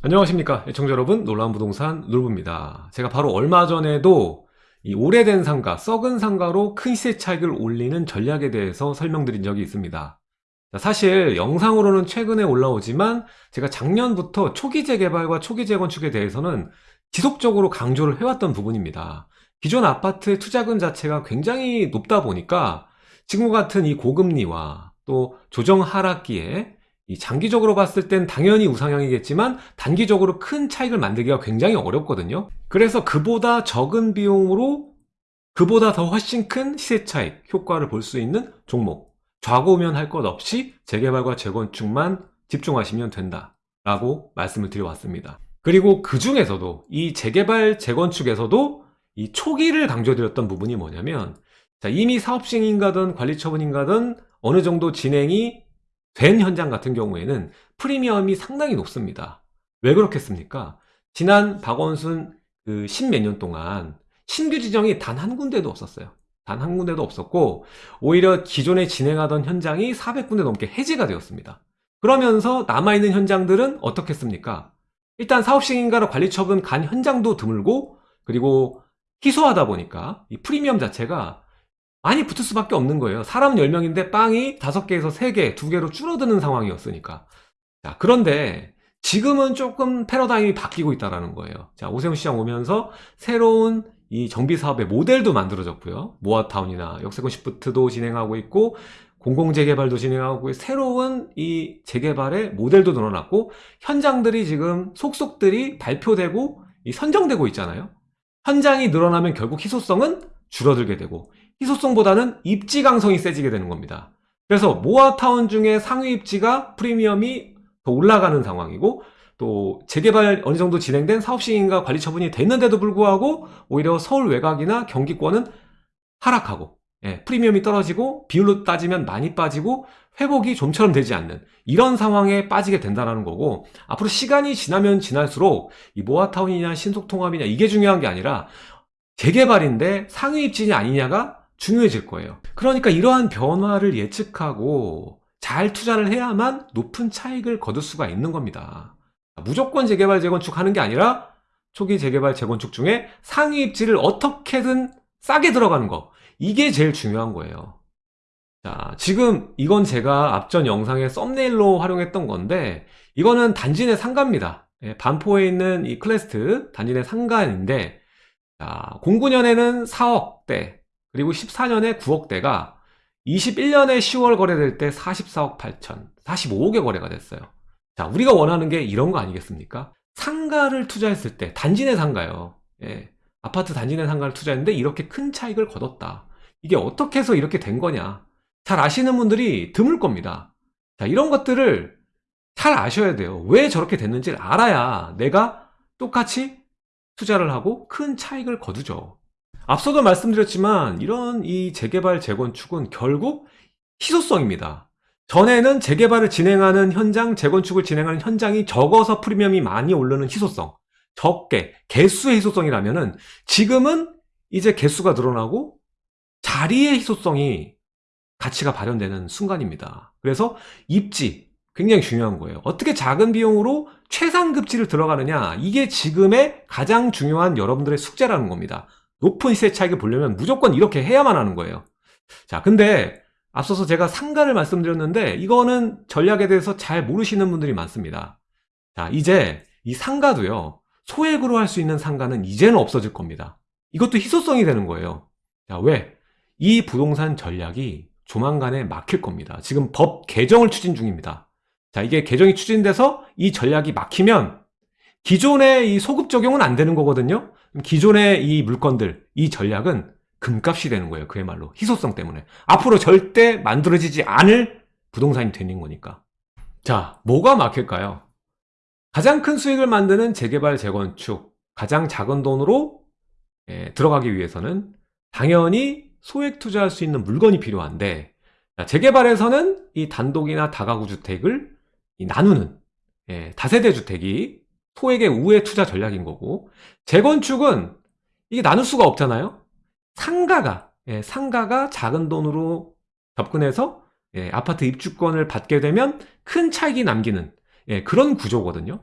안녕하십니까 애청자 여러분. 놀라운 부동산 놀부입니다. 제가 바로 얼마 전에도 이 오래된 상가 썩은 상가로 큰 시세 차익을 올리는 전략에 대해서 설명드린 적이 있습니다. 사실 영상으로는 최근에 올라오지만 제가 작년부터 초기 재개발과 초기 재건축에 대해서는 지속적으로 강조를 해왔던 부분입니다. 기존 아파트의 투자금 자체가 굉장히 높다 보니까 지금과 같은 이 고금리와 또 조정 하락기에 장기적으로 봤을 땐 당연히 우상향이겠지만 단기적으로 큰 차익을 만들기가 굉장히 어렵거든요. 그래서 그보다 적은 비용으로 그보다 더 훨씬 큰 시세 차익 효과를 볼 수 있는 종목. 좌고우면 할 것 없이 재개발과 재건축만 집중하시면 된다 라고 말씀을 드려왔습니다. 그리고 그 중에서도 이 재개발 재건축에서도 이 초기를 강조드렸던 부분이 뭐냐면 자, 이미 사업시행인가든 관리처분인가든 어느 정도 진행이 된 현장 같은 경우에는 프리미엄이 상당히 높습니다 왜 그렇겠습니까? 지난 박원순 그 십몇 년 동안 신규 지정이 단 한 군데도 없었어요 단 한 군데도 없었고 오히려 기존에 진행하던 현장이 400군데 넘게 해지가 되었습니다 그러면서 남아있는 현장들은 어떻겠습니까? 일단 사업시행인가로 관리처분 간 현장도 드물고 그리고 희소하다 보니까 이 프리미엄 자체가 많이 붙을 수밖에 없는 거예요. 사람은 10명인데 빵이 5개에서 3개, 2개로 줄어드는 상황이었으니까. 자 그런데 지금은 조금 패러다임이 바뀌고 있다는 거예요. 자 오세훈 시장 오면서 새로운 이 정비사업의 모델도 만들어졌고요. 모아타운이나 역세권 시프트도 진행하고 있고 공공재개발도 진행하고 새로운 이 재개발의 모델도 늘어났고 현장들이 지금 속속들이 발표되고 선정되고 있잖아요. 현장이 늘어나면 결국 희소성은 줄어들게 되고 희소성보다는 입지 강성이 세지게 되는 겁니다. 그래서 모아타운 중에 상위 입지가 프리미엄이 더 올라가는 상황이고 또 재개발 어느 정도 진행된 사업시행인가 관리 처분이 됐는데도 불구하고 오히려 서울 외곽이나 경기권은 하락하고 예, 프리미엄이 떨어지고 비율로 따지면 많이 빠지고 회복이 좀처럼 되지 않는 이런 상황에 빠지게 된다는 거고 앞으로 시간이 지나면 지날수록 이 모아타운이냐 신속통합이냐 이게 중요한 게 아니라 재개발인데 상위 입지냐 아니냐가 중요해질 거예요. 그러니까 이러한 변화를 예측하고 잘 투자를 해야만 높은 차익을 거둘 수가 있는 겁니다. 무조건 재개발 재건축 하는 게 아니라 초기 재개발 재건축 중에 상위 입지를 어떻게든 싸게 들어가는 거. 이게 제일 중요한 거예요. 자 지금 이건 제가 앞전 영상에 썸네일로 활용했던 건데 이거는 단지 내 상가입니다. 예, 반포에 있는 이 클래스트 단지 내 상가인데 자, 09년에는 4억대 그리고 14년에 9억대가 21년에 10월 거래될 때 44억 8천 45억에 거래가 됐어요. 자 우리가 원하는 게 이런 거 아니겠습니까? 상가를 투자했을 때 단지 내 상가요. 예, 아파트 단지 내 상가를 투자했는데 이렇게 큰 차익을 거뒀다. 이게 어떻게 해서 이렇게 된 거냐? 잘 아시는 분들이 드물 겁니다. 자 이런 것들을 잘 아셔야 돼요. 왜 저렇게 됐는지를 알아야 내가 똑같이 투자를 하고 큰 차익을 거두죠 앞서도 말씀드렸지만 이런 이 재개발 재건축은 결국 희소성입니다. 전에는 재개발을 진행하는 현장 재건축을 진행하는 현장이 적어서 프리미엄이 많이 오르는 희소성 적게 개수의 희소성이라면 지금은 이제 개수가 늘어나고 자리의 희소성이 가치가 발현되는 순간입니다. 그래서 입지 굉장히 중요한 거예요. 어떻게 작은 비용으로 최상급지를 들어가느냐? 이게 지금의 가장 중요한 여러분들의 숙제라는 겁니다 높은 시세 차익을 보려면 무조건 이렇게 해야만 하는 거예요. 자 근데 앞서서 제가 상가를 말씀드렸는데 이거는 전략에 대해서 잘 모르시는 분들이 많습니다. 자 이제 이 상가도요 소액으로 할 수 있는 상가는 이제는 없어질 겁니다. 이것도 희소성이 되는 거예요. 자 왜? 이 부동산 전략이 조만간에 막힐 겁니다. 지금 법 개정을 추진 중입니다. 자 이게 개정이 추진돼서 이 전략이 막히면 기존의 이 소급 적용은 안 되는 거거든요. 기존의 이 물건들 이 전략은 금값이 되는 거예요. 그야말로 희소성 때문에. 앞으로 절대 만들어지지 않을 부동산이 되는 거니까. 자 뭐가 막힐까요? 가장 큰 수익을 만드는 재개발 재건축 가장 작은 돈으로 예, 들어가기 위해서는 당연히 소액 투자할 수 있는 물건이 필요한데 재개발에서는 이 단독이나 다가구 주택을 나누는 예, 다세대 주택이 소액의 우회 투자 전략인 거고 재건축은 이게 나눌 수가 없잖아요 상가가 예, 상가가 작은 돈으로 접근해서 예, 아파트 입주권을 받게 되면 큰 차익이 남기는 예, 그런 구조거든요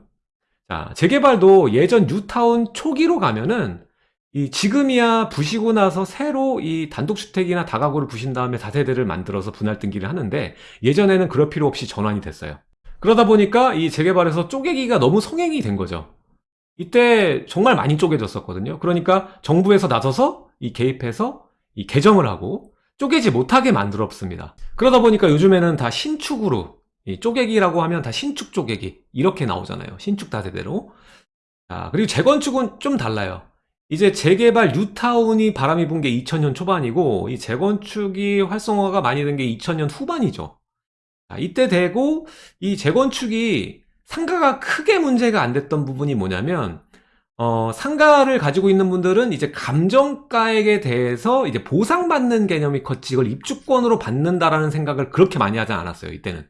자, 재개발도 예전 뉴타운 초기로 가면은 이 지금이야 부시고 나서 새로 이 단독주택이나 다가구를 부신 다음에 다세대를 만들어서 분할 등기를 하는데 예전에는 그럴 필요 없이 전환이 됐어요. 그러다 보니까 이 재개발에서 쪼개기가 너무 성행이 된 거죠. 이때 정말 많이 쪼개졌었거든요. 그러니까 정부에서 나서서 이 개입해서 이 개정을 하고 쪼개지 못하게 만들었습니다. 그러다 보니까 요즘에는 다 신축으로 이 쪼개기라고 하면 다 신축 쪼개기 이렇게 나오잖아요. 신축 다세대로. 자, 그리고 재건축은 좀 달라요. 이제 재개발 뉴타운이 바람이 분 게 2000년 초반이고 이 재건축이 활성화가 많이 된 게 2000년 후반이죠. 자, 이때 되고 이 재건축이 상가가 크게 문제가 안 됐던 부분이 뭐냐면 어, 상가를 가지고 있는 분들은 이제 감정가액에 대해서 이제 보상받는 개념이 컸지 이걸 입주권으로 받는다라는 생각을 그렇게 많이 하지 않았어요, 이때는.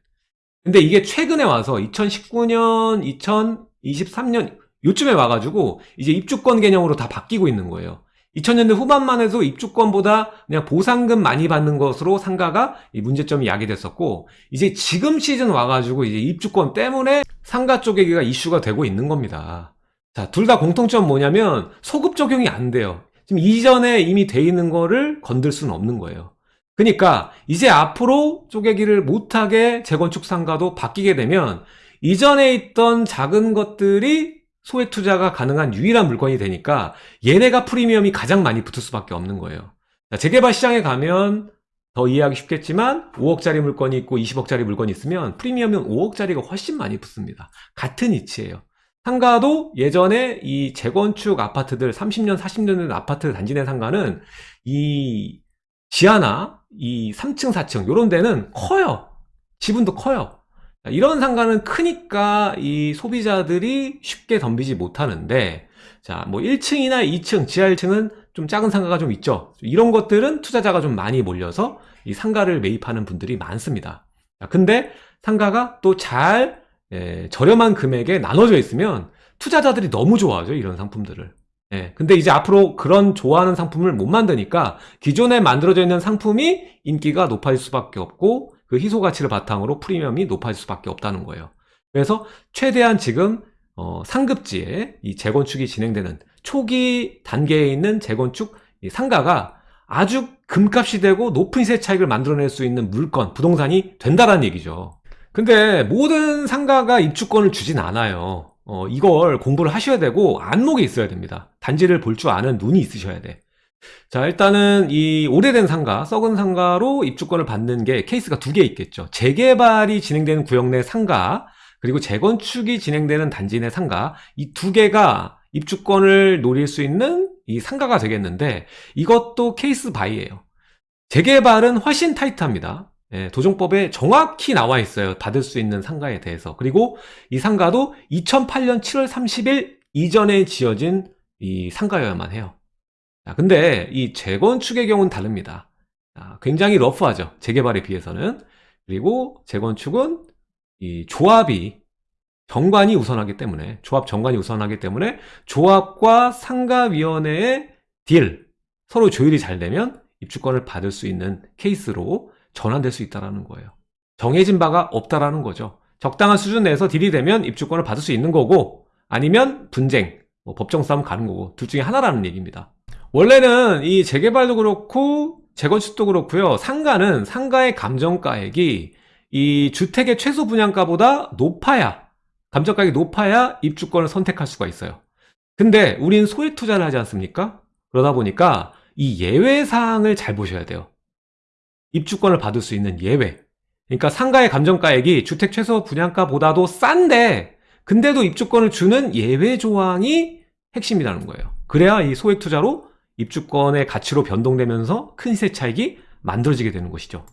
근데 이게 최근에 와서 2019년, 2023년 요쯤에 와가지고 이제 입주권 개념으로 다 바뀌고 있는 거예요. 2000년대 후반만 해도 입주권보다 그냥 보상금 많이 받는 것으로 상가가 이 문제점이 야기됐었고 이제 지금 시즌 와가지고 이제 입주권 때문에 상가 쪼개기가 이슈가 되고 있는 겁니다. 자, 둘 다 공통점 뭐냐면 소급 적용이 안 돼요. 지금 이전에 이미 돼 있는 거를 건들 수는 없는 거예요. 그러니까 이제 앞으로 쪼개기를 못하게 재건축 상가도 바뀌게 되면 이전에 있던 작은 것들이 소액 투자가 가능한 유일한 물건이 되니까 얘네가 프리미엄이 가장 많이 붙을 수밖에 없는 거예요. 자, 재개발 시장에 가면 더 이해하기 쉽겠지만 5억짜리 물건이 있고 20억짜리 물건이 있으면 프리미엄은 5억짜리가 훨씬 많이 붙습니다. 같은 이치예요. 상가도 예전에 이 재건축 아파트들 30년 40년 된 아파트 단지 내 상가는 이 지하나 이 3층 4층 이런 데는 커요 지분도 커요 이런 상가는 크니까 이 소비자들이 쉽게 덤비지 못하는데 자 뭐 1층이나 2층 지하 1층은 좀 작은 상가가 좀 있죠. 이런 것들은 투자자가 좀 많이 몰려서 이 상가를 매입하는 분들이 많습니다. 근데 상가가 또잘 예, 저렴한 금액에 나눠져 있으면 투자자들이 너무 좋아하죠 이런 상품들을. 예, 근데 이제 앞으로 그런 좋아하는 상품을 못 만드니까 기존에 만들어져 있는 상품이 인기가 높아질 수밖에 없고 그 희소 가치를 바탕으로 프리미엄이 높아질 수밖에 없다는 거예요. 그래서 최대한 지금 어, 상급지에 이 재건축이 진행되는 초기 단계에 있는 재건축 상가가 아주 금값이 되고 높은 시세 차익을 만들어낼 수 있는 물건, 부동산이 된다라는 얘기죠. 근데 모든 상가가 입주권을 주진 않아요. 어, 이걸 공부를 하셔야 되고 안목이 있어야 됩니다. 단지를 볼 줄 아는 눈이 있으셔야 돼 자, 일단은 이 오래된 상가, 썩은 상가로 입주권을 받는 게 케이스가 두 개 있겠죠. 재개발이 진행되는 구역 내 상가, 그리고 재건축이 진행되는 단지 내 상가, 이 두 개가 입주권을 노릴 수 있는 이 상가가 되겠는데 이것도 케이스 바이예요. 재개발은 훨씬 타이트합니다. 예, 도정법에 정확히 나와 있어요. 받을 수 있는 상가에 대해서. 그리고 이 상가도 2008년 7월 30일 이전에 지어진 이 상가여야만 해요. 자, 근데 이 재건축의 경우는 다릅니다. 자, 굉장히 러프하죠. 재개발에 비해서는. 그리고 재건축은 이 조합이 정관이 우선하기 때문에 조합 정관이 우선하기 때문에 조합과 상가위원회의 딜 서로 조율이 잘 되면 입주권을 받을 수 있는 케이스로 전환될 수 있다는 거예요. 정해진 바가 없다라는 거죠. 적당한 수준 내에서 딜이 되면 입주권을 받을 수 있는 거고 아니면 분쟁, 뭐 법정 싸움 가는 거고 둘 중에 하나라는 얘기입니다. 원래는 이 재개발도 그렇고 재건축도 그렇고요. 상가는 상가의 감정가액이 이 주택의 최소 분양가보다 높아야 감정가액이 높아야 입주권을 선택할 수가 있어요. 근데 우린 소액 투자를 하지 않습니까? 그러다 보니까 이 예외사항을 잘 보셔야 돼요. 입주권을 받을 수 있는 예외 그러니까 상가의 감정가액이 주택 최소 분양가보다도 싼데 근데도 입주권을 주는 예외 조항이 핵심이라는 거예요 그래야 이 소액 투자로 입주권의 가치로 변동되면서 큰 시세 차익이 만들어지게 되는 것이죠.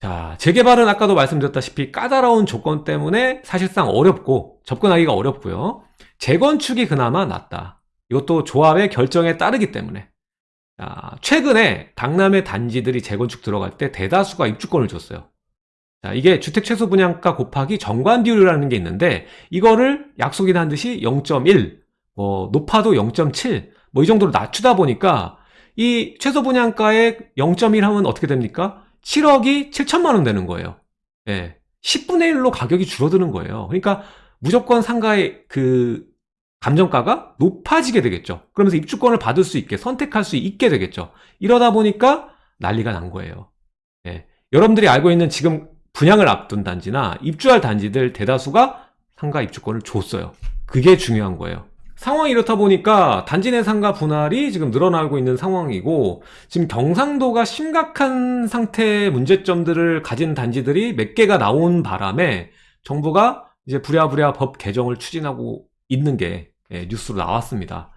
자 재개발은 아까도 말씀드렸다시피 까다로운 조건 때문에 사실상 어렵고 접근하기가 어렵고요. 재건축이 그나마 낫다. 이것도 조합의 결정에 따르기 때문에. 자, 최근에 강남의 단지들이 재건축 들어갈 때 대다수가 입주권을 줬어요. 자, 이게 주택 최소 분양가 곱하기 정관 비율이라는 게 있는데 이거를 약속이나 한 듯이 0.1, 뭐 높아도 0.7, 뭐 이 정도로 낮추다 보니까 이 최소 분양가의 0.1 하면 어떻게 됩니까? 7억이 7천만 원 되는 거예요. 예. 10분의 1로 가격이 줄어드는 거예요. 그러니까 무조건 상가의 그 감정가가 높아지게 되겠죠. 그러면서 입주권을 받을 수 있게 선택할 수 있게 되겠죠. 이러다 보니까 난리가 난 거예요. 예. 여러분들이 알고 있는 지금 분양을 앞둔 단지나 입주할 단지들 대다수가 상가 입주권을 줬어요. 그게 중요한 거예요. 상황이 이렇다 보니까 단지 내 상가 분할이 지금 늘어나고 있는 상황이고 지금 경상도가 심각한 상태의 문제점들을 가진 단지들이 몇 개가 나온 바람에 정부가 이제 부랴부랴 법 개정을 추진하고 있는 게 예, 뉴스로 나왔습니다.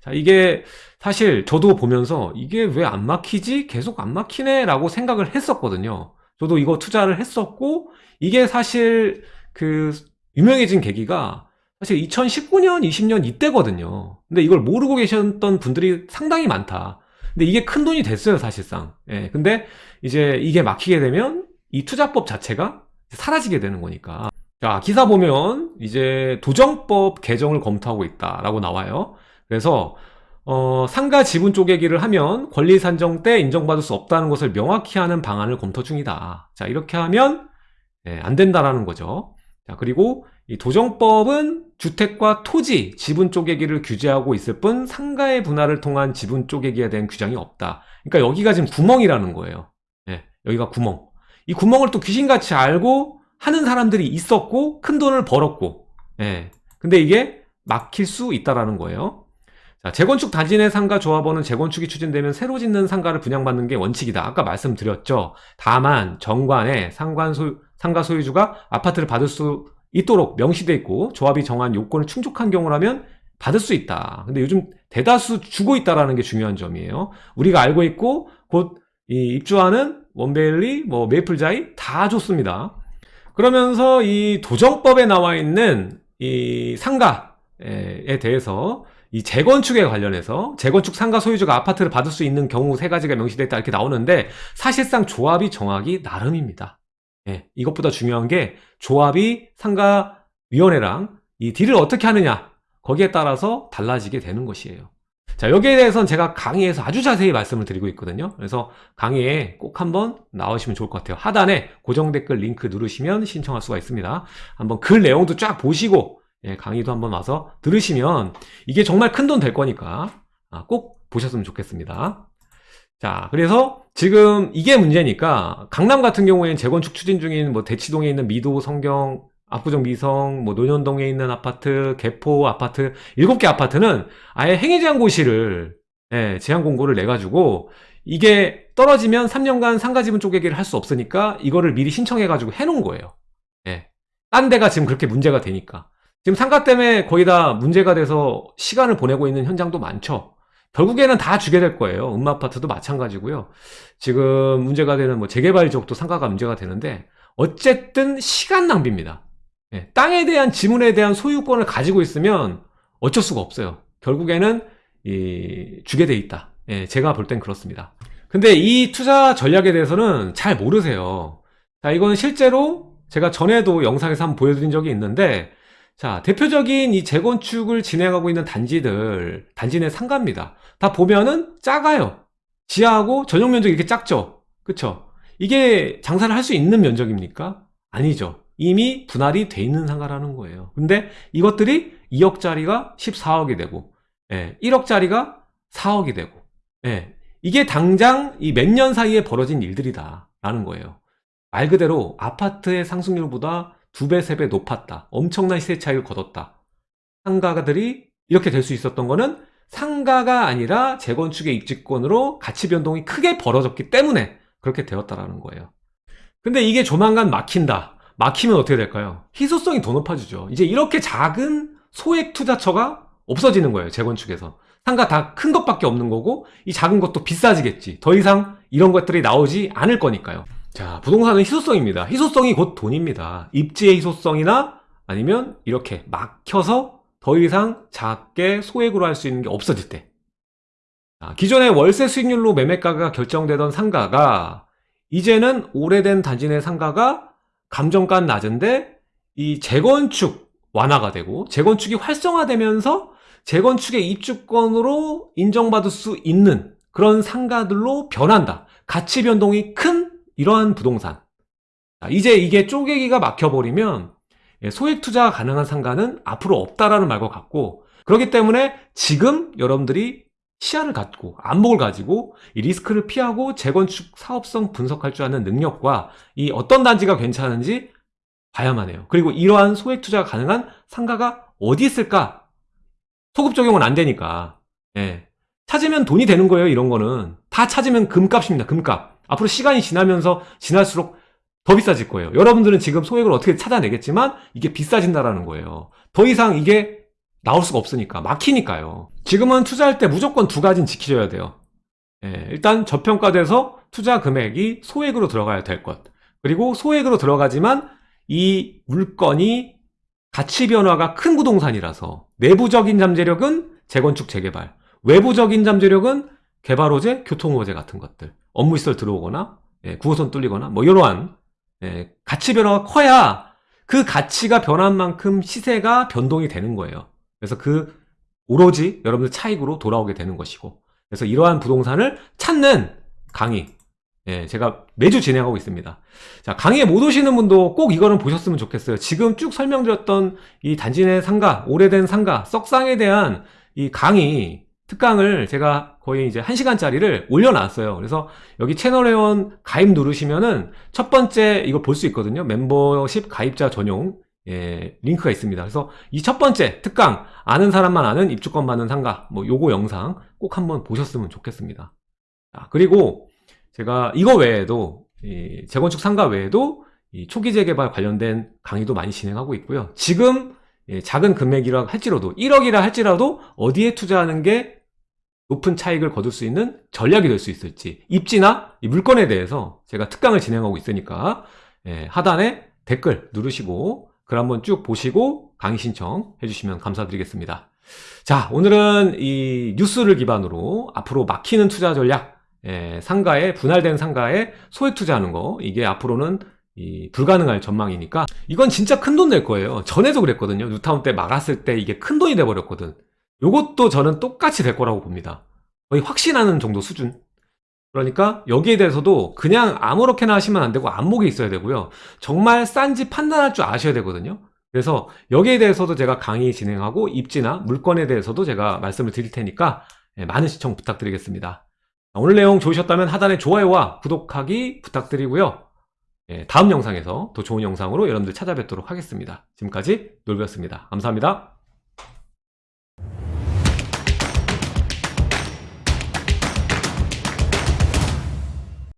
자, 이게 사실 저도 보면서 이게 왜 안 막히지? 계속 안 막히네 라고 생각을 했었거든요. 저도 이거 투자를 했었고 이게 사실 그 유명해진 계기가 사실 2019년, 20년 이때거든요. 근데 이걸 모르고 계셨던 분들이 상당히 많다. 근데 이게 큰 돈이 됐어요, 사실상. 예. 근데 이제 이게 막히게 되면 이 투자법 자체가 사라지게 되는 거니까. 자, 기사 보면 이제 도정법 개정을 검토하고 있다라고 나와요. 그래서 어, 상가 지분 쪼개기를 하면 권리 산정 때 인정받을 수 없다는 것을 명확히 하는 방안을 검토 중이다. 자, 이렇게 하면 예, 안 된다라는 거죠. 자, 그리고 이 도정법은 주택과 토지, 지분 쪼개기를 규제하고 있을 뿐 상가의 분할을 통한 지분 쪼개기에 대한 규정이 없다. 그러니까 여기가 지금 구멍이라는 거예요. 예, 여기가 구멍. 이 구멍을 또 귀신같이 알고 하는 사람들이 있었고 큰 돈을 벌었고 예. 근데 이게 막힐 수 있다라는 거예요 자, 재건축 단지 내 상가 조합원은 재건축이 추진되면 새로 짓는 상가를 분양받는 게 원칙이다 아까 말씀드렸죠 다만 정관에 상관 소유, 상가 소유주가 아파트를 받을 수 있도록 명시돼 있고 조합이 정한 요건을 충족한 경우라면 받을 수 있다. 근데 요즘 대다수 주고 있다라는 게 중요한 점이에요. 우리가 알고 있고 곧 입주하는 원베일리, 뭐 메이플자이 다 좋습니다. 그러면서 이 도정법에 나와 있는 이 상가에 대해서 이 재건축에 관련해서 재건축 상가 소유주가 아파트를 받을 수 있는 경우 세 가지가 명시되어 있다 이렇게 나오는데 사실상 조합이 정하기 나름입니다. 예, 이것보다 중요한 게 조합이 상가위원회랑 이 딜을 어떻게 하느냐 거기에 따라서 달라지게 되는 것이에요. 자 여기에 대해서는 제가 강의에서 아주 자세히 말씀을 드리고 있거든요. 그래서 강의에 꼭 한번 나오시면 좋을 것 같아요. 하단에 고정 댓글 링크 누르시면 신청할 수가 있습니다. 한번 글 내용도 쫙 보시고 예, 강의도 한번 와서 들으시면 이게 정말 큰 돈 될 거니까 아, 꼭 보셨으면 좋겠습니다 자 그래서 지금 이게 문제니까 강남 같은 경우에는 재건축 추진 중인 뭐 대치동에 있는 미도 성경 압구정 미성, 뭐 논현동에 있는 아파트, 개포 아파트, 7개 아파트는 아예 행위 제한 고시를 예, 제한 공고를 내 가지고 이게 떨어지면 3년간 상가 지분 쪼개기를 할 수 없으니까 이거를 미리 신청해 가지고 해 놓은 거예요. 예. 딴 데가 지금 그렇게 문제가 되니까. 지금 상가 때문에 거의 다 문제가 돼서 시간을 보내고 있는 현장도 많죠. 결국에는 다 주게 될 거예요. 음마아파트도 마찬가지고요. 지금 문제가 되는 뭐 재개발 지역도 상가가 문제가 되는데 어쨌든 시간 낭비입니다. 예, 땅에 대한 지문에 대한 소유권을 가지고 있으면 어쩔 수가 없어요. 결국에는 이, 주게 돼 있다. 예, 제가 볼 땐 그렇습니다. 근데 이 투자 전략에 대해서는 잘 모르세요. 자, 이거는 실제로 제가 전에도 영상에서 한번 보여드린 적이 있는데 자, 대표적인 이 재건축을 진행하고 있는 단지들, 단지 내 상가입니다. 다 보면은 작아요. 지하하고 전용 면적이 이렇게 작죠? 그쵸? 이게 장사를 할 수 있는 면적입니까? 아니죠. 이미 분할이 돼 있는 상가라는 거예요. 근데 이것들이 2억짜리가 14억이 되고 예, 1억짜리가 4억이 되고 예, 이게 당장 이 몇 년 사이에 벌어진 일들이다 라는 거예요. 말 그대로 아파트의 상승률보다 두 배, 세 배 높았다. 엄청난 시세 차익을 거뒀다. 상가들이 이렇게 될 수 있었던 거는 상가가 아니라 재건축의 입지권으로 가치 변동이 크게 벌어졌기 때문에 그렇게 되었다라는 거예요. 근데 이게 조만간 막힌다. 막히면 어떻게 될까요? 희소성이 더 높아지죠. 이제 이렇게 작은 소액 투자처가 없어지는 거예요. 재건축에서. 상가 다 큰 것밖에 없는 거고 이 작은 것도 비싸지겠지. 더 이상 이런 것들이 나오지 않을 거니까요. 자, 부동산은 희소성입니다. 희소성이 곧 돈입니다. 입지의 희소성이나 아니면 이렇게 막혀서 더 이상 작게 소액으로 할 수 있는 게 없어질 때. 자, 기존의 월세 수익률로 매매가가 결정되던 상가가 이제는 오래된 단지 내 상가가 감정가는 낮은데 이 재건축 완화가 되고 재건축이 활성화되면서 재건축의 입주권으로 인정받을 수 있는 그런 상가들로 변한다. 가치 변동이 큰 이러한 부동산. 이제 이게 쪼개기가 막혀버리면 예, 소액 투자가 가능한 상가는 앞으로 없다라는 말과 같고 그렇기 때문에 지금 여러분들이 시야를 갖고 안목을 가지고 이 리스크를 피하고 재건축 사업성 분석할 줄 아는 능력과 이 어떤 단지가 괜찮은지 봐야만 해요. 그리고 이러한 소액 투자가 가능한 상가가 어디 있을까? 소급 적용은 안 되니까. 예. 찾으면 돈이 되는 거예요, 이런 거는. 다 찾으면 금값입니다, 금값. 앞으로 시간이 지나면서 지날수록 더 비싸질 거예요. 여러분들은 지금 소액을 어떻게 찾아내겠지만 이게 비싸진다라는 거예요. 더 이상 이게 나올 수가 없으니까 막히니까요. 지금은 투자할 때 무조건 두 가지는 지키셔야 돼요. 예, 일단 저평가돼서 투자 금액이 소액으로 들어가야 될 것. 그리고 소액으로 들어가지만 이 물건이 가치 변화가 큰 부동산이라서 내부적인 잠재력은 재건축 재개발, 외부적인 잠재력은 개발호재, 교통호재 같은 것들, 업무시설 들어오거나 예, 9호선 뚫리거나 뭐 이러한 예, 가치 변화가 커야 그 가치가 변한 만큼 시세가 변동이 되는 거예요. 그래서 그 오로지 여러분들 차익으로 돌아오게 되는 것이고 그래서 이러한 부동산을 찾는 강의 예, 제가 매주 진행하고 있습니다. 자, 강의에 못 오시는 분도 꼭 이거는 보셨으면 좋겠어요. 지금 쭉 설명드렸던 이 단지 내 상가, 오래된 상가, 썩상에 대한 이 강의, 특강을 제가 거의 이제 1시간짜리를 올려놨어요. 그래서 여기 채널 회원 가입 누르시면은 첫 번째 이거 볼 수 있거든요. 멤버십 가입자 전용 예, 링크가 있습니다. 그래서 이 첫 번째 특강 아는 사람만 아는 입주권 받는 상가 뭐 요거 영상 꼭 한번 보셨으면 좋겠습니다. 자, 그리고 제가 이거 외에도 이 재건축 상가 외에도 이 초기 재개발 관련된 강의도 많이 진행하고 있고요. 지금 예, 작은 금액이라 할지라도 1억이라 할지라도 어디에 투자하는 게 높은 차익을 거둘 수 있는 전략이 될 수 있을지 입지나 이 물건에 대해서 제가 특강을 진행하고 있으니까 예, 하단에 댓글 누르시고 글 한번 쭉 보시고 강의 신청 해주시면 감사드리겠습니다. 자 오늘은 이 뉴스를 기반으로 앞으로 막히는 투자 전략 예, 상가에 분할된 상가에 소액 투자하는 거 이게 앞으로는 이 불가능할 전망이니까 이건 진짜 큰 돈 될 거예요. 전에도 그랬거든요. 뉴타운 때 막았을 때 이게 큰 돈이 돼 버렸거든. 요것도 저는 똑같이 될 거라고 봅니다. 거의 확신하는 정도 수준. 그러니까 여기에 대해서도 그냥 아무렇게나 하시면 안 되고 안목이 있어야 되고요. 정말 싼지 판단할 줄 아셔야 되거든요. 그래서 여기에 대해서도 제가 강의 진행하고 입지나 물건에 대해서도 제가 말씀을 드릴 테니까 예, 많은 시청 부탁드리겠습니다. 오늘 내용 좋으셨다면 하단에 좋아요와 구독하기 부탁드리고요. 예, 다음 영상에서 더 좋은 영상으로 여러분들 찾아뵙도록 하겠습니다. 지금까지 놀배였습니다. 감사합니다.